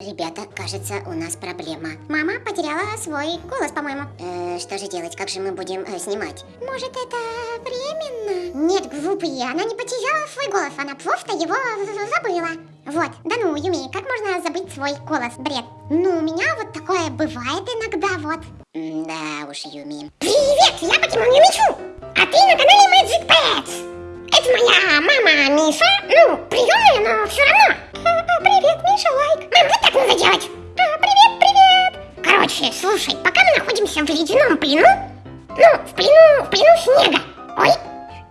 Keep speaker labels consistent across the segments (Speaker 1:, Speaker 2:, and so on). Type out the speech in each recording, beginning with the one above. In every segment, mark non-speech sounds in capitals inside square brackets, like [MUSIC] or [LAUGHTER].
Speaker 1: Ребята, кажется, у нас проблема. Мама потеряла свой голос, по-моему. Э, что же делать? Как же мы будем э, снимать? Может, это временно? Нет, глупые, она не потеряла свой голос, она просто его забыла. Вот, да ну, Юми, как можно забыть свой голос? Бред. Ну, у меня вот такое бывает иногда, вот. Да уж, Юми. Привет, я Покемон Юмичу, а ты на канале Magic Pets. Это моя мама Миша, ну, приемная, но все равно. А, а, привет, Миша, лайк. Мам, вот так надо делать. А, привет, привет. Короче, слушай, пока мы находимся в ледяном плену, ну, в плену, в плену снега. Ой,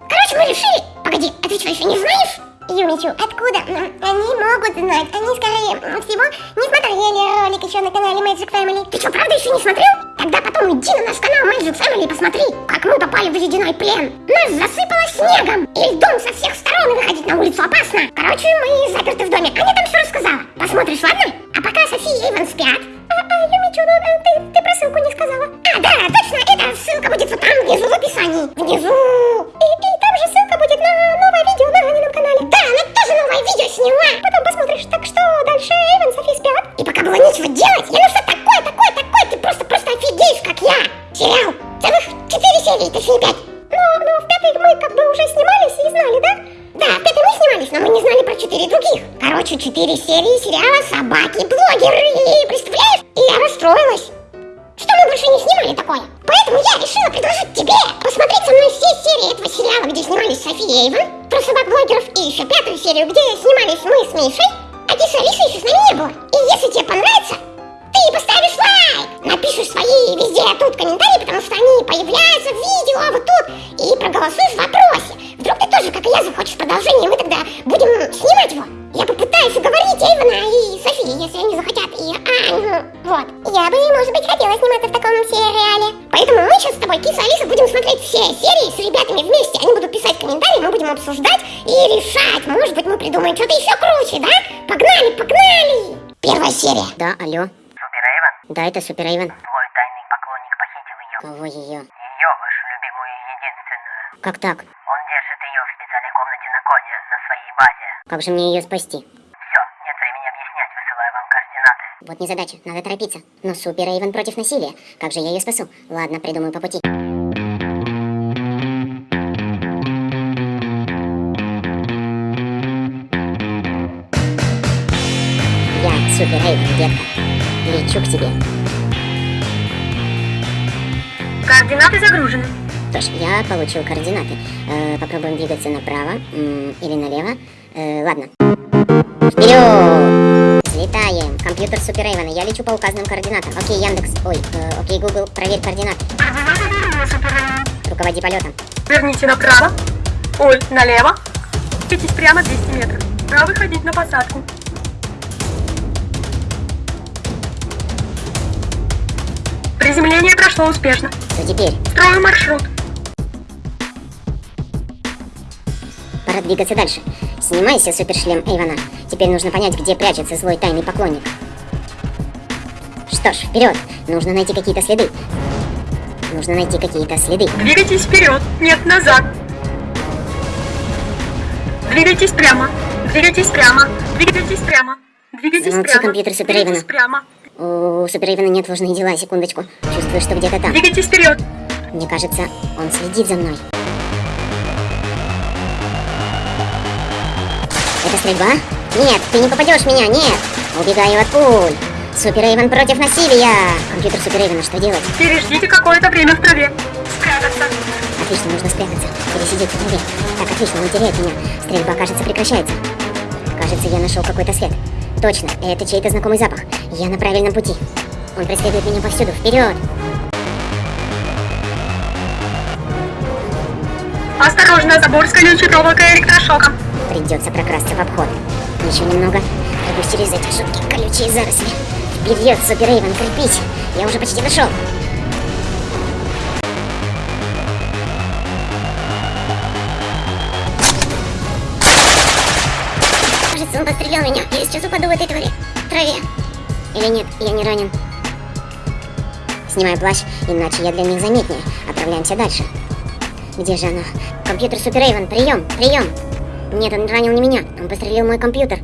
Speaker 1: короче, мы решили... Погоди, а ты что, еще не знаешь? Юмичу, откуда? Они могут знать, они скорее всего не смотрели ролик еще на канале Magic Family. Ты что, правда еще не смотрел? Тогда потом иди на наш канал Magic Family и посмотри, как мы попали в ледяной плен. Нас засыпало снегом, и льдом со всех сторон, выходить на улицу опасно. Короче, мы заперты в доме. Аня там все рассказала. Посмотришь, ладно? А пока София и Иван спят. А, а, Юмичу, ну, э, ты, ты про ссылку не сказала. А, да, точно, эта ссылка будет вот там внизу в описании. Внизу. Алло.
Speaker 2: Супер Эйвен?
Speaker 1: Да, это Супер Эйвен.
Speaker 2: Твой тайный поклонник похитил ее.
Speaker 1: Кого ее?
Speaker 2: Ее, вашу любимую единственную.
Speaker 1: Как так?
Speaker 2: Он держит ее в специальной комнате на коде, на своей базе.
Speaker 1: Как же мне ее спасти?
Speaker 2: Все, нет времени объяснять, высылаю вам координаты.
Speaker 1: Вот незадача, надо торопиться. Но Супер Эйвен против насилия. Как же я ее спасу? Ладно, придумаю по пути. Супер Эйвен, детка. Лечу к тебе.
Speaker 2: Координаты загружены.
Speaker 1: Что ж, я получил координаты. Э, попробуем двигаться направо м, или налево. Э, ладно. Вперед! Взлетаем. Компьютер Супер Эйвена. Я лечу по указанным координатам. Окей, Яндекс. Ой, э, окей, Google, проверь координаты. Руководи полетом.
Speaker 3: Верните направо. Ой, налево. Идите прямо 200 метров. Пора выходить на посадку. Приземление прошло успешно.
Speaker 1: Что теперь?
Speaker 3: Строим маршрут.
Speaker 1: Пора двигаться дальше. Снимайся, супершлем Эйвена. Теперь нужно понять, где прячется злой тайный поклонник. Что ж, вперед! Нужно найти какие-то следы. Нужно найти какие-то следы.
Speaker 3: Двигайтесь вперед. Нет, назад. Двигайтесь прямо. Двигайтесь прямо. Двигайтесь прямо. Двигайтесь
Speaker 1: Замолчи,
Speaker 3: прямо.
Speaker 1: компьютер Супер
Speaker 3: Двигайтесь
Speaker 1: Эйвена.
Speaker 3: прямо.
Speaker 1: У Супер Эйвена нет важные дела, секундочку. Чувствую, что где-то там.
Speaker 3: Двигайтесь вперед.
Speaker 1: Мне кажется, он следит за мной. Это стрельба? Нет, ты не попадешь в меня, нет! Убегаю от пуль! Супер Эйвен против насилия! Компьютер Супер Эйвена, что делать?
Speaker 3: Переждите какое-то время в траве. Спрятаться.
Speaker 1: Отлично, нужно спрятаться. Пересидеть в траве. Так, отлично, он теряет меня. Стрельба, кажется, прекращается. Кажется, я нашел какой-то след. Точно, это чей-то знакомый запах. Я на правильном пути. Он преследует меня повсюду. Вперед!
Speaker 3: Осторожно, забор с колючей проволокой и электрошоком.
Speaker 1: Придется прокрасться в обход. Еще немного. Пройдусь через эти жуткие колючие заросли. Вперед, Супер Эйвен, крепись! Я уже почти дошел. Подстрелил меня. Я сейчас упаду в этой траве. траве. Или нет, я не ранен. Снимаю плащ, иначе я для них заметнее. Отправляемся дальше. Где же оно? Компьютер Супер Эйвен, прием, прием! Нет, он ранил не меня, он пострелил мой компьютер.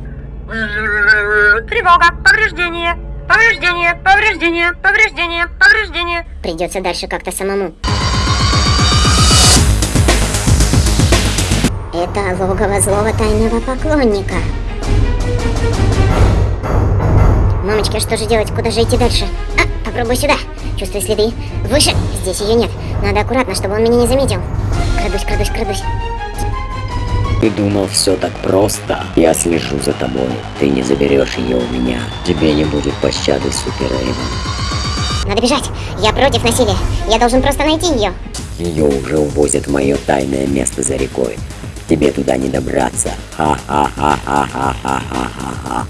Speaker 4: Тревога, повреждение, повреждение, повреждение, повреждение, повреждение.
Speaker 5: Придется дальше как-то самому. Это логово злого тайного поклонника. Мамочка, что же делать? Куда же идти дальше? А, попробуй сюда. Чувствую следы. Выше. Здесь ее нет. Надо аккуратно, чтобы он меня не заметил. Крадусь, крадусь, крадусь.
Speaker 6: Ты думал все так просто? Я слежу за тобой. Ты не заберешь ее у меня. Тебе не будет пощады, Супер Эйвен.
Speaker 5: Надо бежать. Я против насилия. Я должен просто найти ее.
Speaker 6: Ее уже увозят в мое тайное место за рекой. Тебе туда не добраться. Ха-ха-ха-ха-ха-ха-ха-ха.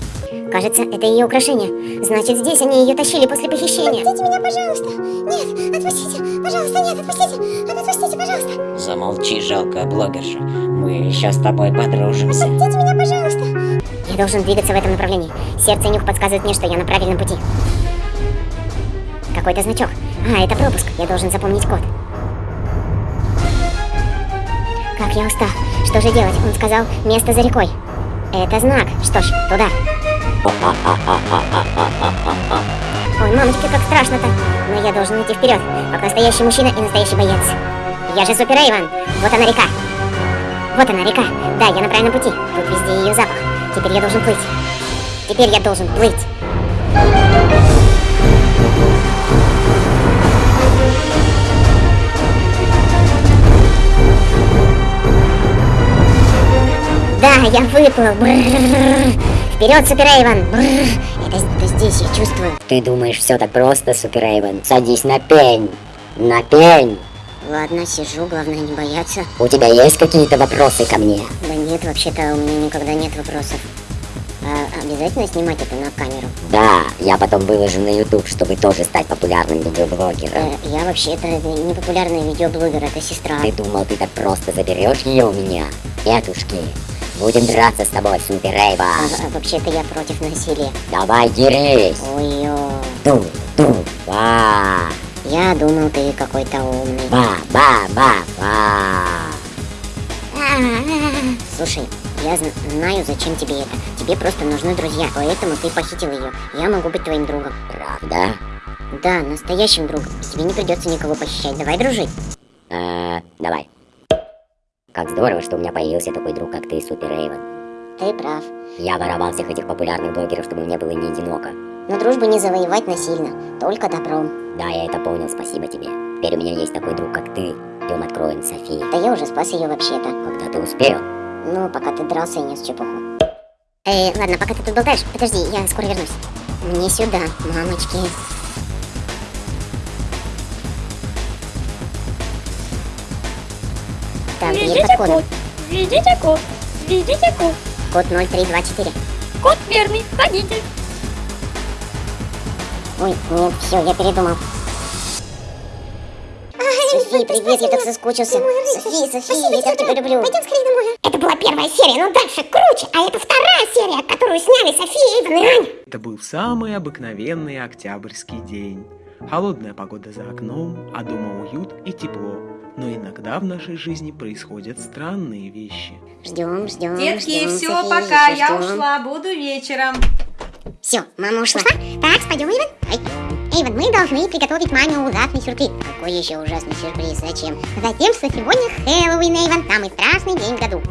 Speaker 5: Кажется, это ее украшение. Значит, здесь они ее тащили после похищения. Отпустите меня, пожалуйста. Нет, отпустите. Пожалуйста, нет, отпустите. Отпустите, пожалуйста.
Speaker 6: Замолчи, жалкая блогерша. Мы еще с тобой подружимся.
Speaker 5: Отпустите меня, пожалуйста. Я должен двигаться в этом направлении. Сердце и нюх подсказывают мне, что я на правильном пути. Какой-то значок. А, это пропуск. Я должен запомнить код. Как я устал. Что же делать? Он сказал, место за рекой. Это знак. Что ж, туда. Ой, мамочка, как страшно-то. Но я должен идти вперед, как настоящий мужчина и настоящий боец. Я же Супер Эйвен. Вот она река. Вот она река. Да, я на правильном пути. Тут везде ее запах. Теперь я должен плыть. Теперь я должен плыть. Да, я выплыл. Вперед, Супер Эйвен. Это, это здесь я чувствую.
Speaker 6: Ты думаешь, все так просто, Супер Эйвен? Садись на пень. На пень.
Speaker 5: Ладно, сижу, главное не бояться.
Speaker 6: У тебя есть какие-то вопросы ко мне?
Speaker 5: Да нет, вообще-то у меня никогда нет вопросов. А обязательно снимать это на камеру?
Speaker 6: Да, я потом выложу на YouTube, чтобы тоже стать популярным видеоблогером.
Speaker 5: Э, я вообще-то не популярный видеоблогер, это сестра.
Speaker 6: Ты думал, ты так просто заберешь ее у меня? Нетушки. Будем драться с тобой, Супер Эйвен.
Speaker 5: А, а вообще-то я против насилия.
Speaker 6: Давай дерись.
Speaker 5: Ой-ё.
Speaker 6: Ту, ту, ба.
Speaker 5: Я думал, ты какой-то умный.
Speaker 6: Ба, ба, ба, ба.
Speaker 5: Слушай, я зн- знаю, зачем тебе это. Тебе просто нужны друзья, поэтому ты похитил ее. Я могу быть твоим другом.
Speaker 6: Правда?
Speaker 5: Да, настоящим другом. Тебе не придется никого похищать. Давай дружить.
Speaker 6: Э, давай. Как здорово, что у меня появился такой друг, как ты, Супер Эйвен.
Speaker 5: Ты прав.
Speaker 6: Я воровал всех этих популярных блогеров, чтобы мне было не одиноко.
Speaker 5: Но дружбу не завоевать насильно, только добром.
Speaker 6: Да, я это понял, спасибо тебе. Теперь у меня есть такой друг, как ты. Идем откроем Софии.
Speaker 5: Да я уже спас ее вообще-то.
Speaker 6: Когда ты успел?
Speaker 5: Ну, пока ты дрался и нес чепуху. Эй, ладно, пока ты тут болтаешь, подожди, я скоро вернусь. Мне сюда, мамочки. Под
Speaker 3: Введите
Speaker 5: кодом.
Speaker 3: код. Введите код. Введите код.
Speaker 5: Код 0324.
Speaker 3: Код верный. Входите.
Speaker 5: Ой, нет, все, я передумал. Софи, привет, я так соскучился. Софи, Софи, я так тебя люблю. Пойдем скорее домой. Это была первая серия, но дальше круче. А это вторая серия, которую сняли София, Иван и Аня.
Speaker 7: Это был самый обыкновенный октябрьский день. Холодная погода за окном, а дома уют и тепло. Но иногда в нашей жизни происходят странные вещи.
Speaker 5: Ждем, ждем,
Speaker 8: Детки,
Speaker 5: ждем,
Speaker 8: все,
Speaker 5: Софи,
Speaker 8: пока, я
Speaker 5: ждем.
Speaker 8: ушла, буду вечером.
Speaker 5: Все, мама ушла. Так, пойдем, Эйвен. Ай. Эйвен, мы должны приготовить маме ужасный сюрприз. Какой еще ужасный сюрприз? Зачем? Затем, что сегодня Хэллоуин, Эйвен, самый страшный день в году.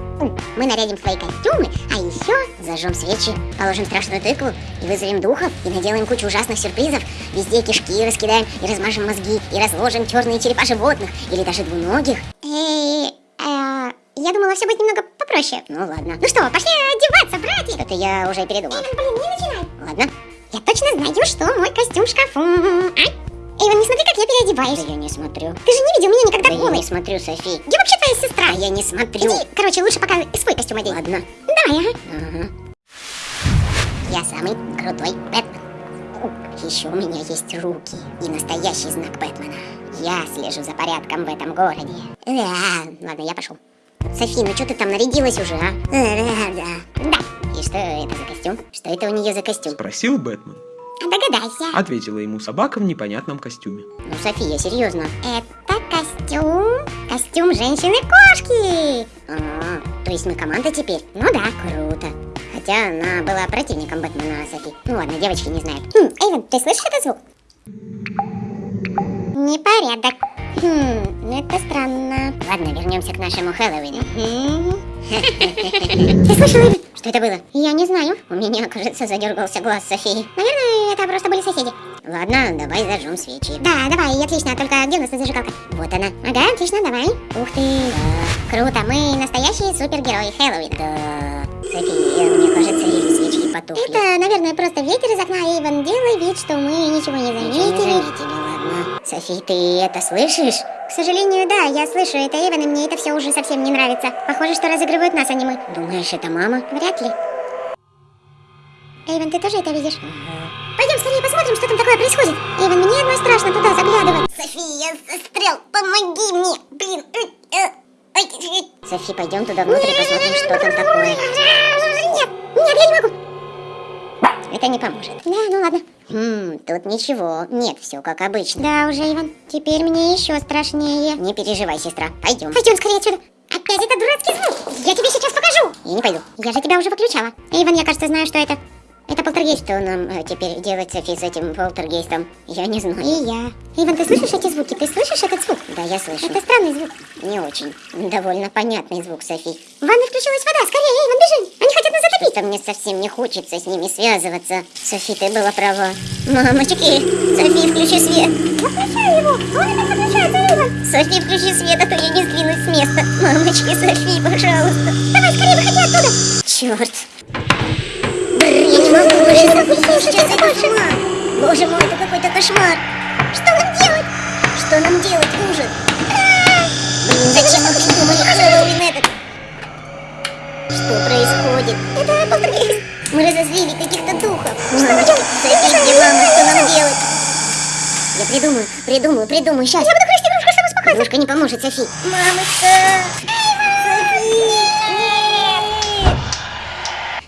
Speaker 5: Мы нарядим свои костюмы, а еще зажжем свечи, положим страшную тыкву и вызовем духов, и наделаем кучу ужасных сюрпризов. Везде кишки раскидаем, и размажем мозги, и разложим черные черепа животных, или даже двуногих. Эй, э, я думала, все будет немного попроще. Ну ладно. Ну что, пошли одеваться, братья. Это я уже передумал. Эйвен, блин, не начинай. Ладно. Я точно знаю, что мой костюм в шкафу. Ай. Эйвен, не смотри, как я переодеваюсь. Да я не смотрю. Ты же не видел меня никогда Да голой. я не смотрю, Софи. Я вообще твоя сестра. А я не смотрю. Иди, короче, лучше пока свой костюм одень. Ладно. Давай, ага. Ага. Я самый крутой Бэтмен. Еще у меня есть руки и настоящий знак Бэтмена. Я слежу за порядком в этом городе. Да, ладно, я пошел. Софи, ну что ты там нарядилась уже, а? Да, да. Да. И что это за костюм? Что это у нее за костюм?
Speaker 7: Спросил Бэтмен.
Speaker 5: Догадайся.
Speaker 7: Ответила ему собака в непонятном костюме.
Speaker 5: Ну, София, серьезно. Это костюм... Костюм женщины-кошки. А, то есть мы команда теперь? Ну да, круто.
Speaker 1: Хотя она была противником Бэтмена Софи. Ну ладно, девочки не знают. Хм, Эйвен, ты слышишь этот звук? Непорядок. Хм, это странно. Ладно, вернемся к нашему Хэллоуину. Ты слышал, Эйвен? Что это было? Я не знаю. У меня, кажется, задергался глаз Софии. Наверное, это просто были соседи. Ладно, давай зажжем свечи. Да, давай, отлично. Только где у нас зажигалка? Вот она. Ага, отлично, давай. Ух ты. Да. Круто, мы настоящие супергерои Хэллоуина. Да. София, мне кажется, ее свечки потухли. Это, наверное, просто ветер из окна, Эйвен. Делай вид, что мы ничего не заметили. Ничего не заметили. Софи, ты это слышишь? К сожалению, да, я слышу это, Эйвен, и мне это все уже совсем не нравится. Похоже, что разыгрывают нас, а не мы. Думаешь, это мама? Вряд ли. Эйвен, ты тоже это видишь? Пойдем скорее посмотрим, что там такое происходит. Эйвен, мне одной страшно туда заглядывать. София, я застрял, помоги мне. Блин. Софи, пойдем туда внутрь и посмотрим, что там такое. Нет, нет, я не могу. Это не поможет. Да, ну ладно. Хм, тут ничего. Нет, все как обычно. Да уже, Иван. Теперь мне еще страшнее. Не переживай, сестра. Пойдем. Пойдем скорее отсюда. Опять этот дурацкий звук. Я тебе сейчас покажу. Я не пойду. Я же тебя уже выключала. Иван, я, кажется, знаю, что это. Это полтергейст. Что нам э, теперь делать, Софи, с этим полтергейстом? Я не знаю. И я. Иван, ты слышишь эти звуки? Ты слышишь этот звук? Да, я слышу. Это странный звук. Не очень. Довольно понятный звук, Софи. В ванной включилась вода. Скорее, Иван, бежим. Они хотят нас затопить. Что-то мне совсем не хочется с ними связываться. Софи, ты была права. Мамочки, Софи, включи свет. Я включаю его. Он опять выключается, Иван. Софи, включи свет, а то я не сдвинусь с места. Мамочки, Софи, пожалуйста. Давай, скорее, выходи оттуда. Черт. Бррр, я не могу больше сейчас это кошмар. Боже мой, это какой-то кошмар. Что нам делать? Что нам делать, ужас? Блин, зачем мы придумали Хэллоуин этот? Что происходит? Это полтергейст. Мы разозлили каких-то духов. Что мы делаем? Софи, мама, что нам делать? Я придумаю, придумаю, придумаю, сейчас. Я буду красить игрушку, чтобы успокоиться. Игрушка не поможет, Софи. Мамочка!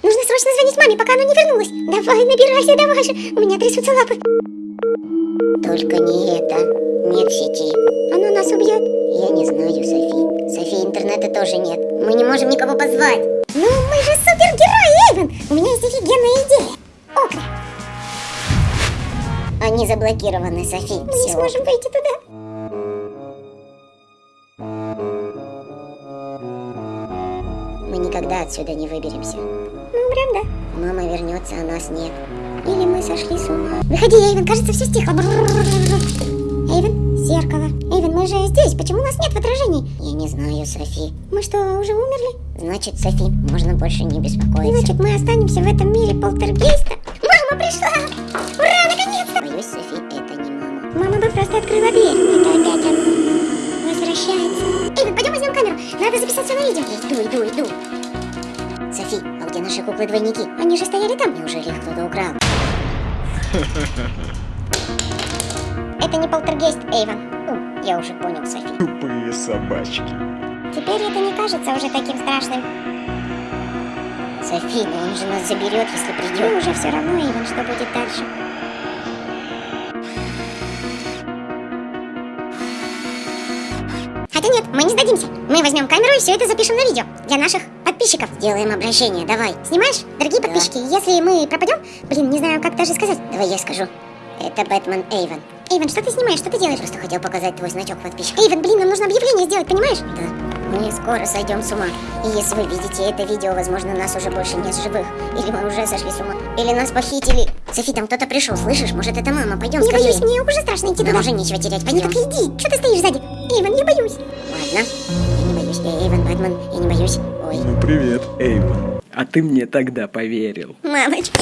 Speaker 1: Нужно срочно звонить маме, пока она не вернулась. Давай, набирайся, давай же. У меня трясутся лапы. Только не это. Нет сети. Оно нас убьет? Я не знаю, Софи. Софи, интернета тоже нет. Мы не можем никого позвать. Ну, мы же супергерои, Эйвен. У меня есть офигенная идея. Окна. Они заблокированы, Софи. Мы не сможем выйти туда. Мы никогда отсюда не выберемся. Прям да. Мама вернется, а нас нет. Или мы сошли с ума. Выходи, Эйвен, кажется, все стихло. Эйвен, зеркало. Эйвен, мы же здесь, почему нас нет в отражений? Я не знаю, Софи. Мы что, уже умерли? Значит, Софи, можно больше не беспокоиться. Значит, мы останемся в этом мире полтергейста? Мама пришла! Ура, наконец-то! Боюсь, Софи, это не мама. Мама бы просто открыла дверь. Это опять он возвращается. Эйвен, пойдем возьмем камеру. Надо записать все на видео. Иду, иду, иду. Наши куклы-двойники? Они же стояли там. Неужели их кто-то украл? [LAUGHS] Это не полтергейст, Эйвен. Я уже понял, Софи.
Speaker 7: Тупые собачки.
Speaker 1: Теперь это не кажется уже таким страшным. Софи, но он же нас заберет, если придет. Ну, уже все равно, Эйвен, что будет дальше. Хотя нет, мы не сдадимся. Мы возьмем камеру и все это запишем на видео. Для наших подписчиков. Сделаем обращение, давай. Снимаешь? Дорогие подписчики, если мы пропадем... Блин, не знаю, как даже сказать. Давай я скажу. Это Бэтмен Эйвен. Эйвен, что ты снимаешь? Что ты делаешь? Просто хотел показать твой значок подписчика. Эйвен, блин, нам нужно объявление сделать, понимаешь? Да. Мы скоро сойдем с ума. И если вы видите это видео, возможно, нас уже больше нет живых. Или мы уже сошли с ума. Или нас похитили. Софи, там кто-то пришел, слышишь? Может, это мама? Пойдем
Speaker 5: Не
Speaker 1: скорее.
Speaker 5: боюсь, мне уже страшно идти
Speaker 1: Нам
Speaker 5: туда.
Speaker 1: уже нечего терять,
Speaker 5: Ну
Speaker 1: пойдем.
Speaker 5: так иди, что ты стоишь сзади? Эйвен, я боюсь.
Speaker 1: Ладно. Я не боюсь. Э, Эйвен, Бэтмен, я не боюсь. Ой.
Speaker 7: Ну привет, Эйвен. А ты мне тогда поверил.
Speaker 1: Мамочки.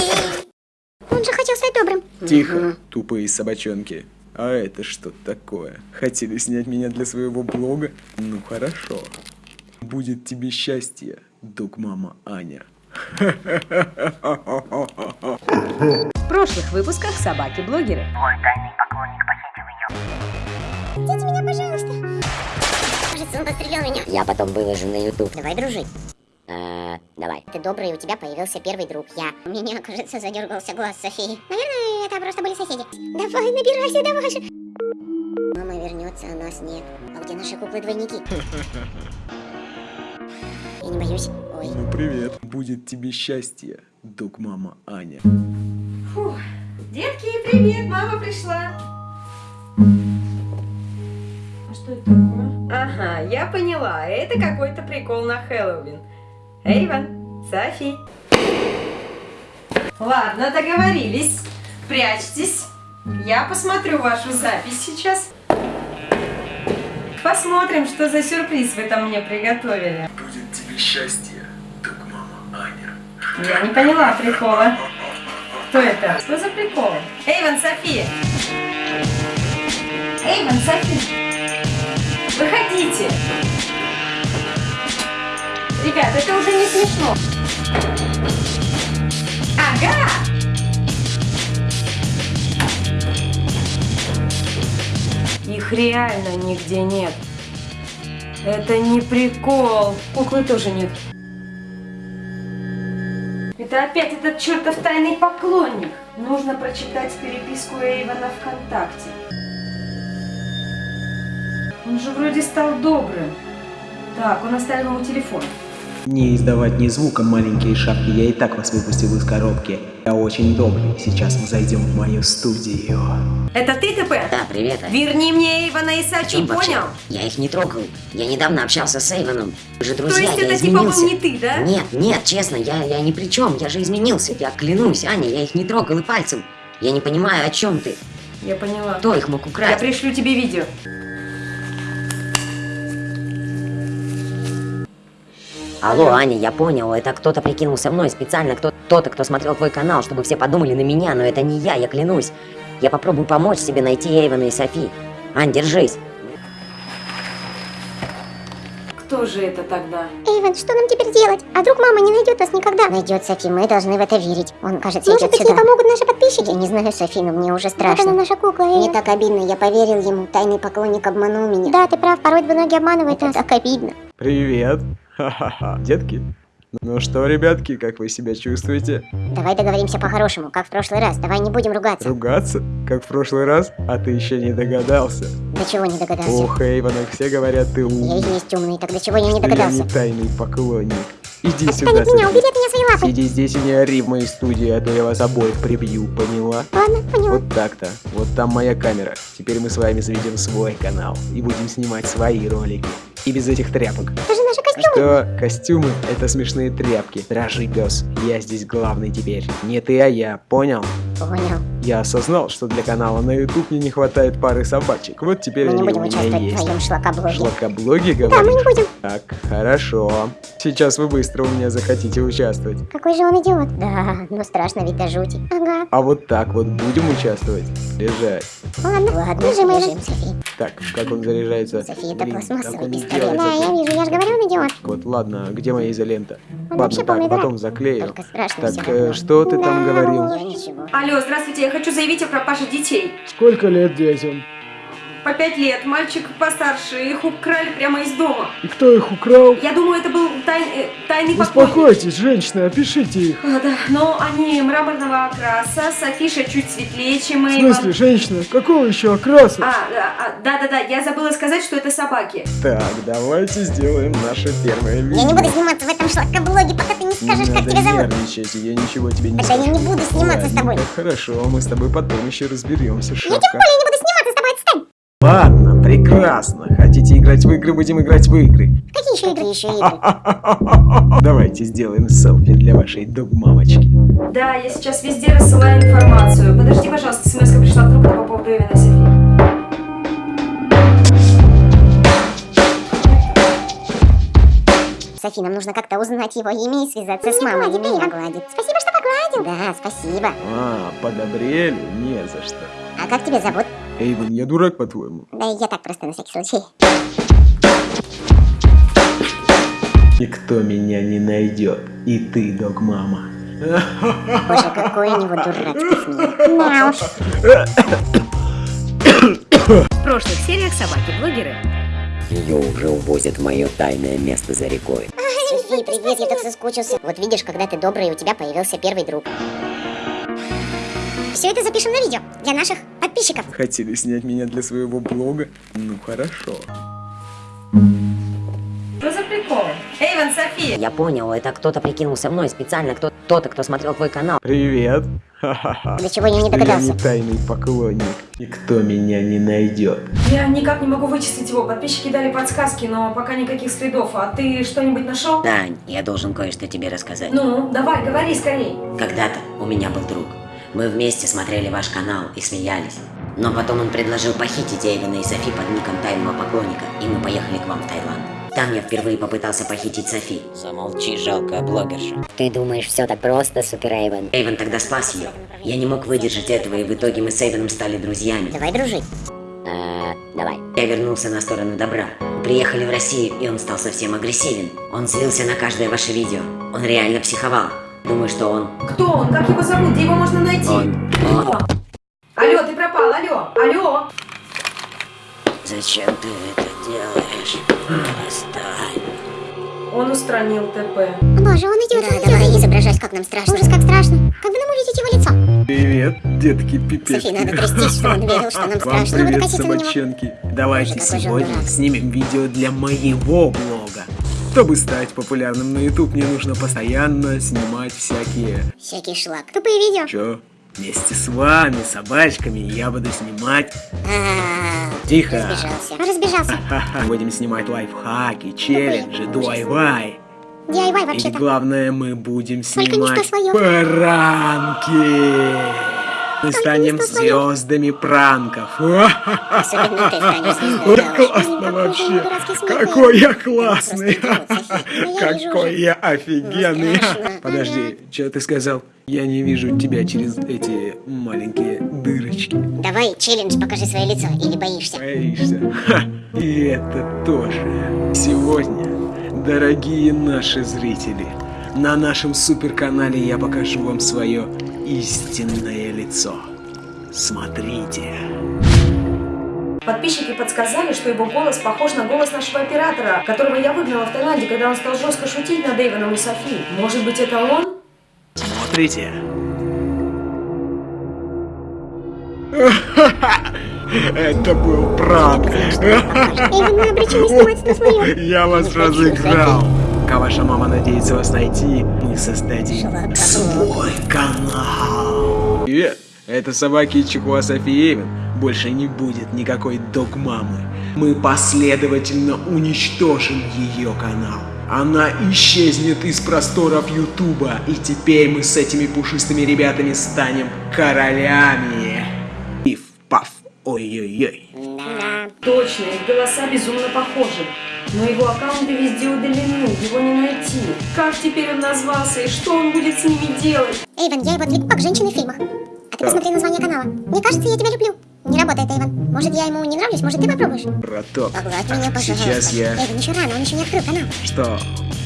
Speaker 5: Он же хотел стать добрым.
Speaker 7: Тихо, тупые собачонки. А это что такое? Хотели снять меня для своего блога? Ну хорошо. Будет тебе счастье, друг мама Аня.
Speaker 4: В прошлых выпусках собаки-блогеры.
Speaker 1: Он пострелял меня.
Speaker 9: Я потом выложу на YouTube.
Speaker 1: Давай дружить.
Speaker 9: А, давай.
Speaker 1: Ты добрый, у тебя появился первый друг. Я. У меня, кажется, задергался глаз Софии. Наверное, это просто были соседи. Давай, набирайся, давай же. Мама вернется, а нас нет. А где наши куклы-двойники? Я не боюсь. Ой.
Speaker 7: Ну привет. Будет тебе счастье, дуг мама Аня.
Speaker 4: Фух. Детки, привет, мама пришла. Что это такое? Ага, я поняла, это какой-то прикол на Хэллоуин. Эйвен, Софи. Ладно, договорились. Прячьтесь. Я посмотрю вашу запись сейчас. Посмотрим, что за сюрприз вы там мне приготовили.
Speaker 7: Будет тебе счастье, дуг мама Аня.
Speaker 4: Я не поняла прикола. Кто это? Что за прикол? Эйвен, Софи! Эйвен, Софи! Выходите! Ребят, это уже не смешно. Ага! Их реально нигде нет. Это не прикол. Куклы тоже нет. Это опять этот чертов тайный поклонник. Нужно прочитать переписку Эйвена ВКонтакте. Он же вроде стал добрым. Так, он оставил ему телефон.
Speaker 7: Не издавать ни звука, маленькие шапки, я и так вас выпустил из коробки. Я очень добрый, сейчас мы зайдем в мою студию.
Speaker 4: Это ты, ТП?
Speaker 9: Да, привет. Ань.
Speaker 4: Верни мне Эйвена и Сачи,
Speaker 9: Чем вообще?
Speaker 4: понял?
Speaker 9: Я их не трогал. Я недавно общался с Эйвоном. Мы же
Speaker 4: То
Speaker 9: друзья,
Speaker 4: есть
Speaker 9: я
Speaker 4: это типа был
Speaker 9: изменился.
Speaker 4: не ты, да?
Speaker 9: Нет, нет, честно, я, я ни при чем. Я же изменился. Я клянусь, Аня, я их не трогал и пальцем. Я не понимаю, о чем ты.
Speaker 4: Я поняла.
Speaker 9: Кто их мог
Speaker 4: Я
Speaker 9: украсть?
Speaker 4: пришлю тебе видео.
Speaker 9: Алло, Аня, я понял, это кто-то прикинулся мной специально, кто- кто-то, кто смотрел твой канал, чтобы все подумали на меня, но это не я, я клянусь. Я попробую помочь себе найти Эйвена и Софи. Ань, держись.
Speaker 4: Кто же это тогда?
Speaker 5: Эйвен, что нам теперь делать? А вдруг мама не найдет нас никогда?
Speaker 1: Найдет Софи, мы должны в это верить. Он, кажется,
Speaker 5: Может
Speaker 1: идет
Speaker 5: быть,
Speaker 1: сюда.
Speaker 5: ей помогут наши подписчики?
Speaker 1: Я не знаю, Софи, но мне уже
Speaker 5: Вот она
Speaker 1: страшно.
Speaker 5: наша кукла,
Speaker 1: Мне
Speaker 5: Эйвен.
Speaker 1: так обидно, я поверил ему. Тайный поклонник обманул меня.
Speaker 5: Да, ты прав, порой двуногие обманывают
Speaker 1: Это
Speaker 5: нас.
Speaker 1: так обидно.
Speaker 7: Привет. Ха-ха-ха. Детки? Ну что, ребятки, как вы себя чувствуете?
Speaker 1: Давай договоримся по-хорошему, как в прошлый раз. Давай не будем ругаться.
Speaker 7: Ругаться? Как в прошлый раз? А ты еще не догадался.
Speaker 1: До чего не догадался?
Speaker 7: Ох, Эйвонок, все говорят, ты
Speaker 1: Я
Speaker 7: умный.
Speaker 1: и есть умный, так до чего я не
Speaker 7: что я
Speaker 1: догадался?
Speaker 7: не тайный поклонник. Иди
Speaker 5: Отстань
Speaker 7: сюда,
Speaker 5: от меня, убери от меня свои лапы.
Speaker 7: Сиди здесь и не ори в моей студии, а то я вас обоих прибью, поняла?
Speaker 5: Ладно, поняла.
Speaker 7: Вот так-то. Вот там моя камера. Теперь мы с вами заведем свой канал и будем снимать свои ролики. И без этих тряпок.
Speaker 5: Это же костюмы.
Speaker 7: Что? Костюмы — это смешные тряпки. Рожи пес. Я здесь главный теперь. Не ты, а я. Понял?
Speaker 1: Понял.
Speaker 7: Я осознал, что для канала на YouTube мне не хватает пары собачек. Вот теперь
Speaker 1: Мы не
Speaker 7: они
Speaker 1: будем
Speaker 7: у меня
Speaker 1: участвовать в
Speaker 7: есть.
Speaker 1: твоем шлакоблоге.
Speaker 7: Шлакоблоги,
Speaker 5: Да, мы
Speaker 7: говоришь?
Speaker 5: не будем.
Speaker 7: Так, хорошо. Сейчас вы быстро у меня захотите участвовать.
Speaker 5: Какой же он идиот.
Speaker 1: Да, но страшно ведь до жути.
Speaker 5: Ага.
Speaker 7: А вот так вот будем участвовать? Лежать.
Speaker 5: Ладно,
Speaker 1: Ладно,
Speaker 5: лежим, Эйвен.
Speaker 1: лежим, Софи.
Speaker 7: Так, как он заряжается?
Speaker 1: София, это пластмассовый пистолет.
Speaker 5: Да, я вижу, я же говорю, он идиот.
Speaker 7: Вот, ладно, где моя изолента?
Speaker 5: Он
Speaker 7: ладно, так, потом заклею.
Speaker 1: Только страшно
Speaker 7: Так, э, что ты там
Speaker 5: Да.
Speaker 7: говорил?
Speaker 1: Я ничего.
Speaker 4: Алло, здравствуйте, я хочу заявить о пропаже детей.
Speaker 7: Сколько лет детям?
Speaker 4: По пять лет, мальчик постарше, их украли прямо из дома.
Speaker 7: И кто их украл?
Speaker 4: Я думаю, это был тай- э, тайный поклонник.
Speaker 7: Успокойтесь, женщина, опишите их.
Speaker 4: А, да, но они мраморного окраса, Софиша чуть светлее, чем
Speaker 7: В
Speaker 4: Эйвен.
Speaker 7: смысле, женщина, какого еще окраса?
Speaker 4: А, да-да-да, я забыла сказать, что это собаки.
Speaker 7: Так, давайте сделаем наше первое видео.
Speaker 1: Я не буду сниматься в этом шлакоблоге, пока ты не скажешь,
Speaker 7: не
Speaker 1: как тебя зовут.
Speaker 7: нервничать, я ничего тебе не
Speaker 1: Тогда я
Speaker 7: скажу.
Speaker 1: не буду сниматься с тобой.
Speaker 7: Хорошо, мы с тобой потом еще разберемся,
Speaker 5: Я
Speaker 7: шапка.
Speaker 5: тем более не буду сниматься с тобой, отстань.
Speaker 7: Ладно, прекрасно. Хотите играть в игры, будем играть в игры.
Speaker 5: Какие еще игры?
Speaker 1: Какие еще игры?
Speaker 7: Давайте сделаем селфи для вашей док-мамочки.
Speaker 4: Да, я сейчас везде рассылаю информацию. Подожди, пожалуйста, смс пришла вдруг по поводу Эвена и Софи.
Speaker 1: Софи, нам нужно как-то узнать его имя и связаться
Speaker 5: Ну,
Speaker 1: с
Speaker 5: не
Speaker 1: мамой.
Speaker 5: глади,
Speaker 1: И меня гладит.
Speaker 5: Спасибо, что погладил.
Speaker 1: Да, спасибо.
Speaker 7: А, подобрели? Не за что.
Speaker 1: А как тебя зовут?
Speaker 7: Эйвен, я дурак, по-твоему?
Speaker 1: Да я так просто на всякий случай.
Speaker 7: Никто меня не найдет. И ты, док-мама.
Speaker 1: Боже, какой у него дурацкий смех.
Speaker 5: Уж. [COUGHS]
Speaker 4: В прошлых сериях собаки-блогеры.
Speaker 9: Ее уже увозят в мое тайное место за рекой.
Speaker 1: Софи, привет, я так соскучился. Вот видишь, когда ты добрый, у тебя появился первый друг.
Speaker 5: Все это запишем на видео для наших подписчиков.
Speaker 7: Хотели снять меня для своего блога? Ну хорошо.
Speaker 4: Что за прикол? Эйвен, Софи, София!
Speaker 9: Я понял, это кто-то прикинулся мной специально, кто- кто-то, кто смотрел твой канал.
Speaker 7: Привет.
Speaker 5: До чего я не
Speaker 7: Что Я
Speaker 5: догадался.
Speaker 7: не тайный поклонник. Никто меня не найдет.
Speaker 4: Я никак не могу вычислить его. Подписчики дали подсказки, но пока никаких следов. А ты что-нибудь нашел?
Speaker 9: Дань, я должен кое-что тебе рассказать.
Speaker 4: Ну, давай, говори скорей.
Speaker 9: Когда-то у меня был друг. Мы вместе смотрели ваш канал и смеялись. Но потом он предложил похитить Эйвена и Софи под ником тайного поклонника, и мы поехали к вам в Таиланд. Там я впервые попытался похитить Софи. Замолчи, жалкая блогерша.
Speaker 5: Ты думаешь, все так просто, Супер Эйвен?
Speaker 9: Эйвен тогда спас ее. Я не мог выдержать этого, и в итоге мы с Эйвеном стали друзьями.
Speaker 5: Давай дружить. Э, давай.
Speaker 9: Я вернулся на сторону добра. Приехали в Россию, и он стал совсем агрессивен. Он злился на каждое ваше видео. Он реально психовал. Думаю, что он...
Speaker 4: Кто он? Как его зовут? Где его можно найти?
Speaker 9: Он... он...
Speaker 4: Алло, ты пропал, алло, алло.
Speaker 9: Зачем ты это делаешь? Отстань.
Speaker 4: Он устранил ТП.
Speaker 5: О боже, он идет,
Speaker 1: Да,
Speaker 5: он
Speaker 1: давай
Speaker 5: идет.
Speaker 1: изображать, как нам страшно.
Speaker 5: Ужас, как страшно. Как бы нам увидеть его лицо?
Speaker 7: Привет, детки пипец.
Speaker 1: Софи, надо трястись, что он верил, что нам [LAUGHS]
Speaker 7: Вам
Speaker 1: страшно. Надо
Speaker 7: привет, собачонки. Давайте
Speaker 1: Боже,
Speaker 7: сегодня снимем видео для моего блога. Чтобы стать популярным на YouTube, мне нужно постоянно снимать всякие...
Speaker 1: Всякий шлак.
Speaker 5: Тупые видео.
Speaker 7: Чё? Вместе с вами, собачками, я буду снимать... Тихо!
Speaker 1: Разбежался.
Speaker 5: Разбежался. [LAUGHS]
Speaker 7: Будем снимать лайфхаки, челленджи, DIY.
Speaker 5: DIY
Speaker 7: И
Speaker 5: вообще-то.
Speaker 7: главное, мы будем снимать пранки. Мы станем звездами пранков.
Speaker 1: Особенно ты станешь звездой, [LAUGHS]
Speaker 7: Вот
Speaker 1: да.
Speaker 7: классно вообще.
Speaker 5: какой
Speaker 7: я классный.
Speaker 5: Ну,
Speaker 7: Какой я офигенный.
Speaker 1: страшно.
Speaker 7: Подожди, что ты сказал? Я не вижу тебя через эти маленькие дырочки.
Speaker 1: Давай, челлендж, покажи свое лицо. Или боишься?
Speaker 7: Боишься? Ха, и это тоже. Сегодня, дорогие наши зрители, на нашем суперканале я покажу вам свое истинное лицо. Смотрите.
Speaker 4: Подписчики подсказали, что его голос похож на голос нашего оператора, которого я выгнала в Таиланде, когда он стал жестко шутить над Эйвоном и Софи. Может быть, это он?
Speaker 7: Смотрите. [LAUGHS] Это был пранк.
Speaker 5: Эйвен, мы обречены снимать на свое.
Speaker 7: Я вас разыграл. Пока ваша мама надеется вас найти, мы создадим свой канал. Привет, это собаки Чихуа Софи Эйвен. Больше не будет никакой док-мамы. Мы последовательно уничтожим ее канал. Она исчезнет из просторов Ютуба, и теперь мы с этими пушистыми ребятами станем королями. Пиф, паф, ой-ой-ой.
Speaker 1: Да.
Speaker 4: Точно, их голоса безумно похожи. Но его аккаунты везде удалены, его не найти. Как теперь он назвался и что он будет с ними делать?
Speaker 5: Эйвен, я его отвлеку как женщины в фильмах. А ты посмотри название канала. Мне кажется, я тебя люблю. Не работает, Эйвен. Может, я ему не нравлюсь? Может, ты попробуешь?
Speaker 7: Браток,
Speaker 1: Погладь меня, пожалуйста.
Speaker 7: сейчас я...
Speaker 5: Эйвен, еще рано, он еще не открыл канал.
Speaker 7: Что,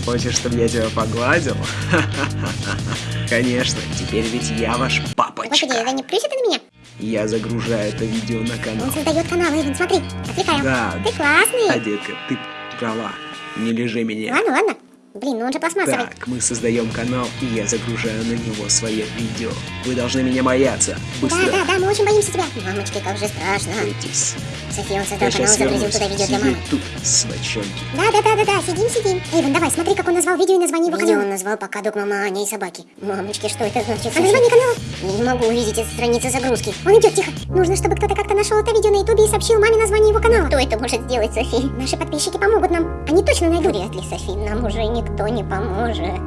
Speaker 7: хочешь, чтобы я тебя погладил? [LAUGHS] Конечно, теперь ведь я ваш
Speaker 5: Господи,
Speaker 7: папочка.
Speaker 5: Эйвен, не плюйся ты на меня.
Speaker 7: Я загружаю это видео на канал.
Speaker 5: Он создает канал, Эйвен, смотри. Отвлекаю.
Speaker 7: Да,
Speaker 5: Ты классный.
Speaker 7: а, детка, ты права. Не лежи меня.
Speaker 5: Ладно, ладно. Блин, ну он же пластмассовый.
Speaker 7: Так, мы создаем канал, и я загружаю на него свое видео. Вы должны меня бояться. Быстро.
Speaker 5: Да, да, да, мы очень боимся тебя.
Speaker 1: Мамочки, как же страшно.
Speaker 7: Бойтесь.
Speaker 1: София, он создал
Speaker 7: Я
Speaker 1: канал, загрузил туда видео для мамы.
Speaker 7: тут, свочонки.
Speaker 5: Да, да, да, да, да, сидим, сидим. Эйвен, давай, смотри, как он назвал видео и название его канала.
Speaker 1: он назвал «Пока док мама Аня и собаки». Мамочки, что это значит?
Speaker 5: А название канала?
Speaker 1: Я не могу увидеть эту страницу загрузки.
Speaker 5: Он идет, тихо. Нужно, чтобы кто-то как-то нашел это видео на ютубе и сообщил маме название его канала.
Speaker 1: Кто это может сделать, Софи?
Speaker 5: Наши подписчики помогут нам. Они точно найдут.
Speaker 1: Вряд ли, Софи, нам уже никто не поможет.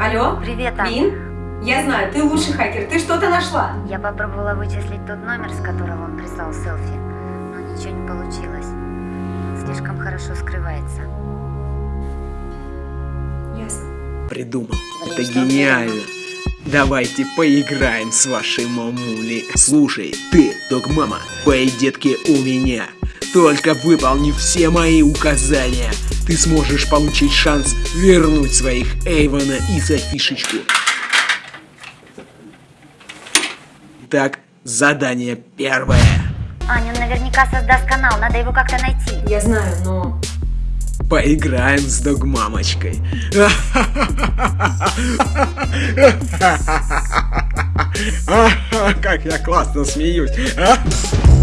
Speaker 4: Алло?
Speaker 3: Привет, Аня.
Speaker 4: Вин? Я знаю, ты лучший хакер. Ты что-то нашла?
Speaker 10: Я попробовала вычислить тот номер, с которого он прислал селфи, но ничего не получилось. Он слишком хорошо скрывается.
Speaker 4: Ясно.
Speaker 7: Придумал.
Speaker 1: Блин,
Speaker 7: Это гениально. Давайте поиграем с вашей мамулей. Слушай, ты, док-мама, твои детки у меня. Только выполни все мои указания. Ты сможешь получить шанс вернуть своих Эйвона и Софишечку. Так, задание первое.
Speaker 10: Аня, он наверняка создаст канал, надо его как-то найти.
Speaker 4: Я знаю, но...
Speaker 7: Поиграем с догмамочкой. [LAUGHS] Как я классно смеюсь.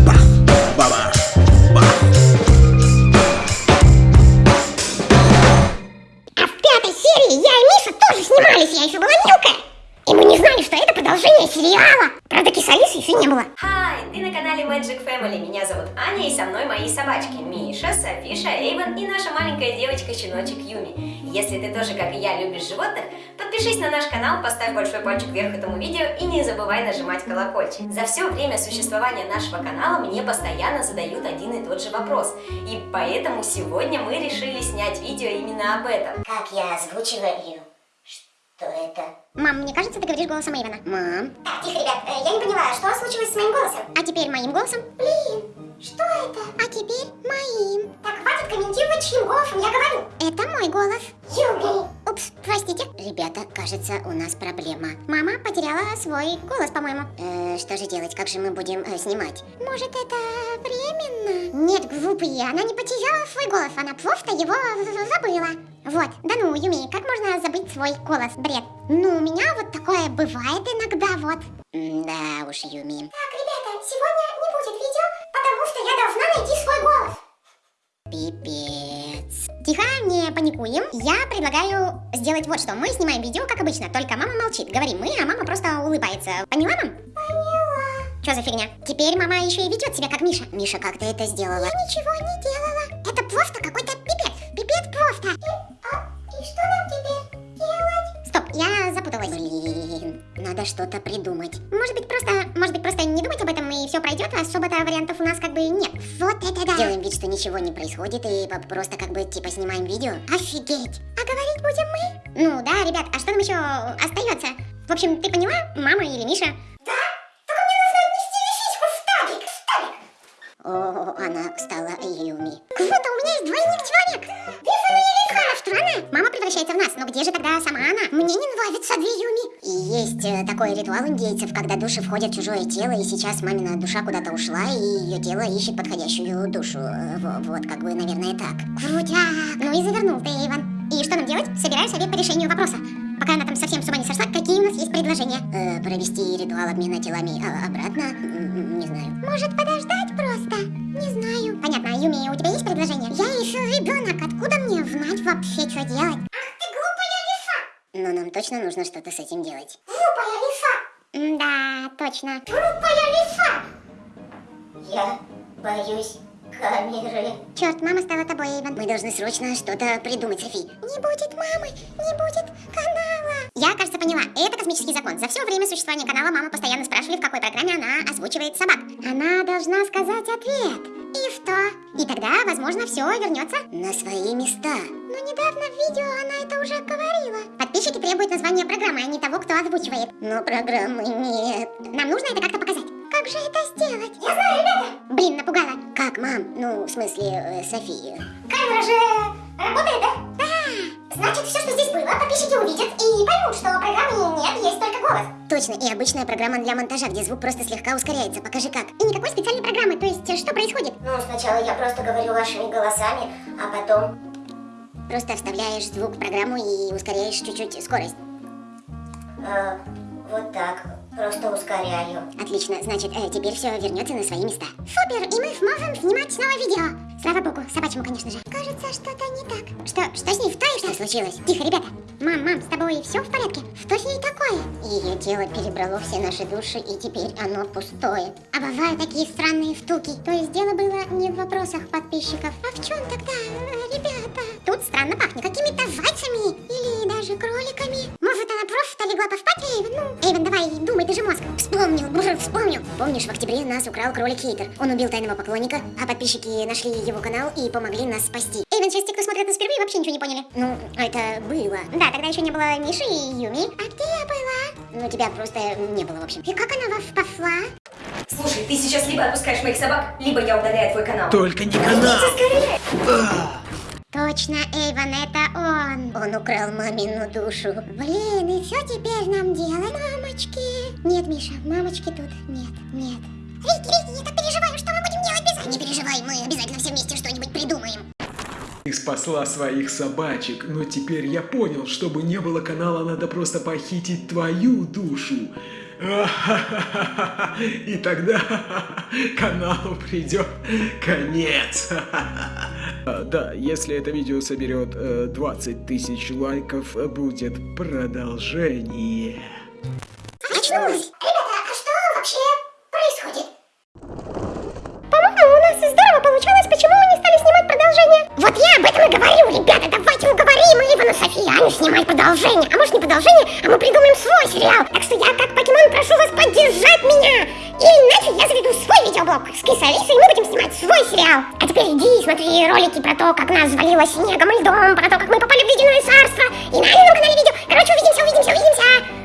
Speaker 7: Бах, бабах,
Speaker 11: Аня, и со мной мои собачки Миша, Софиша, Эйвен и наша маленькая девочка-щеночек Юми. Если ты тоже, как и я, любишь животных, подпишись на наш канал, поставь большой пальчик вверх этому видео и не забывай нажимать колокольчик. За все время существования нашего канала мне постоянно задают один и тот же вопрос. И поэтому сегодня мы решили снять видео именно об этом.
Speaker 1: Как я озвучиваю? Что это? Мам, мне кажется, ты говоришь голосом Эйвена. Мам. Так, тихо, ребят, э, я не поняла, что случилось с моим голосом? А теперь моим голосом? Блин, что это? А теперь моим. Так, хватит комментировать, чьим голосом я говорю. Это мой голос. Юми. Упс, простите. Ребята, кажется, у нас проблема. Мама потеряла свой голос, по-моему. Э, что же делать? Как же мы будем э, снимать? Может, это временно? Нет, глупые, она не потеряла свой голос, она просто его забыла. Вот, да ну, Юми, как можно забыть свой голос? Бред. Ну, у меня вот такое бывает иногда, вот. Да уж, Юми. Так, ребята, сегодня свой голос. Пипец. Тихо, не паникуем. Я предлагаю сделать вот что. Мы снимаем видео, как обычно, только мама молчит. Говорим мы, а мама просто улыбается. Поняла, мам? Поняла. Что за фигня? Теперь мама еще и ведет себя как Миша. Миша, как ты это сделала? Я ничего не делала. Это просто какой-то пипец. Пипец просто. И, а, и что нам теперь делать? Стоп, я запуталась. Блин, надо что-то придумать. Может быть просто, может быть просто не думать об этом и все пройдет, а особо-то вариантов у нас как бы нет. Вот это да. Делаем вид, что ничего не происходит и просто как бы типа снимаем видео. Офигеть. А говорить будем мы? Ну да, ребят, а что нам еще остается? В общем, ты поняла, мама или Миша? Да, только мне нужно отнести вещичку в стабик, в стабик. О, она стала Юми. Такой ритуал индейцев, когда души входят в чужое тело, и сейчас мамина душа куда-то ушла, и ее тело ищет подходящую душу. Э, во- Вот, как бы, наверное, так. Крутяк. Ну и завернул ты, Иван. И что нам делать? Собираю совет по решению вопроса. Пока она там совсем с ума не сошла, какие у нас есть предложения? Э, провести ритуал обмена телами а, обратно? Не знаю. Может подождать просто? Не знаю. Понятно, Юми, у тебя есть предложение? Я еще ребенок, откуда мне знать вообще, что делать? Ах ты глупая лиса! Но нам точно нужно что-то с этим делать. Точно. Глупая лиса! Я боюсь камеры. Черт, мама стала тобой, Эйвен. Мы должны срочно что-то придумать, Софи. Не будет мамы, не будет канала. Я, кажется, поняла. Это космический закон. За все время существования канала маму постоянно спрашивали, в какой программе она озвучивает собак. Она должна сказать ответ. Что? И тогда, возможно, все вернется на свои места. Но недавно в видео она это уже говорила. Подписчики требуют названия программы, а не того, кто озвучивает. Но программы нет. Нам нужно это как-то показать. Как же это сделать? Я знаю, ребята! Блин, напугала. Как, мам? Ну, в смысле, э, София. Камера же работает, да? Да. Значит, все, что здесь было, подписчики увидят и поймут, что программы нет, есть только голос. Точно, и обычная программа для монтажа, где звук просто слегка ускоряется. Покажи как. И никакой специальной программы, то есть, э, что происходит? Ну, сначала я просто говорю вашими голосами, а потом... Просто вставляешь звук в программу и ускоряешь чуть-чуть скорость. А, вот так. Просто ускоряю. Отлично, значит, э, теперь все вернется на свои места. Супер, и мы сможем снимать снова видео. Слава богу, собачьему, конечно же. Кажется, что-то не так. Что, что с ней в той, что случилось? Тихо, ребята. Мам, мам, с тобой все в порядке? Что с ней такое? Ее тело перебрало все наши души, и теперь оно пустое. А бывают такие странные втуки. То есть дело было не в вопросах подписчиков. А в чем тогда, э, ребята? Тут странно пахнет какими-то зайцами или даже кроликами. Просто легла поспать, Эйвен? Ну, Эйвен, давай, думай, ты же мозг. Вспомнил, бррр, вспомнил. Помнишь, в октябре нас украл кролик Хейтер. Он убил тайного поклонника, а подписчики нашли его канал и помогли нас спасти. Эйвен, сейчас те, кто смотрит нас впервые, вообще ничего не поняли. Ну, это было. Да, тогда еще не было Миши и Юми. А где я была? Ну, тебя просто не было, в общем. И как она вас спасла?
Speaker 11: Слушай, ты сейчас либо отпускаешь моих собак, либо я удаляю твой канал.
Speaker 7: Только не канал!
Speaker 1: Точно, Эйвен, это он. Он украл мамину душу. Блин, и что теперь нам делать, мамочки? Нет, Миша, мамочки тут нет, нет. Рики, Рики, я так переживаю, что мы будем делать без Не переживай, мы обязательно все вместе что-нибудь придумаем.
Speaker 7: Ты спасла своих собачек, но теперь я понял, чтобы не было канала, надо просто похитить твою душу. [LAUGHS] И тогда [LAUGHS] каналу придет конец. [LAUGHS] А, да, если это видео соберет э, 20 тысяч лайков, будет продолжение.
Speaker 1: Очнулась. Ребята, а что вообще происходит? Вот я об этом и говорю, ребята, давайте уговорим Ивана Софиана снимать продолжение. А может не продолжение, а мы придумаем свой сериал. Так что я как покемон прошу вас поддержать меня. И иначе я заведу свой видеоблог с Кис Алисой, и мы будем снимать свой сериал. А теперь иди и смотри ролики про то, как нас завалило снегом и льдом, про то, как мы попали в ледяное царство. И на этом канале видео. Короче, увидимся, увидимся, увидимся.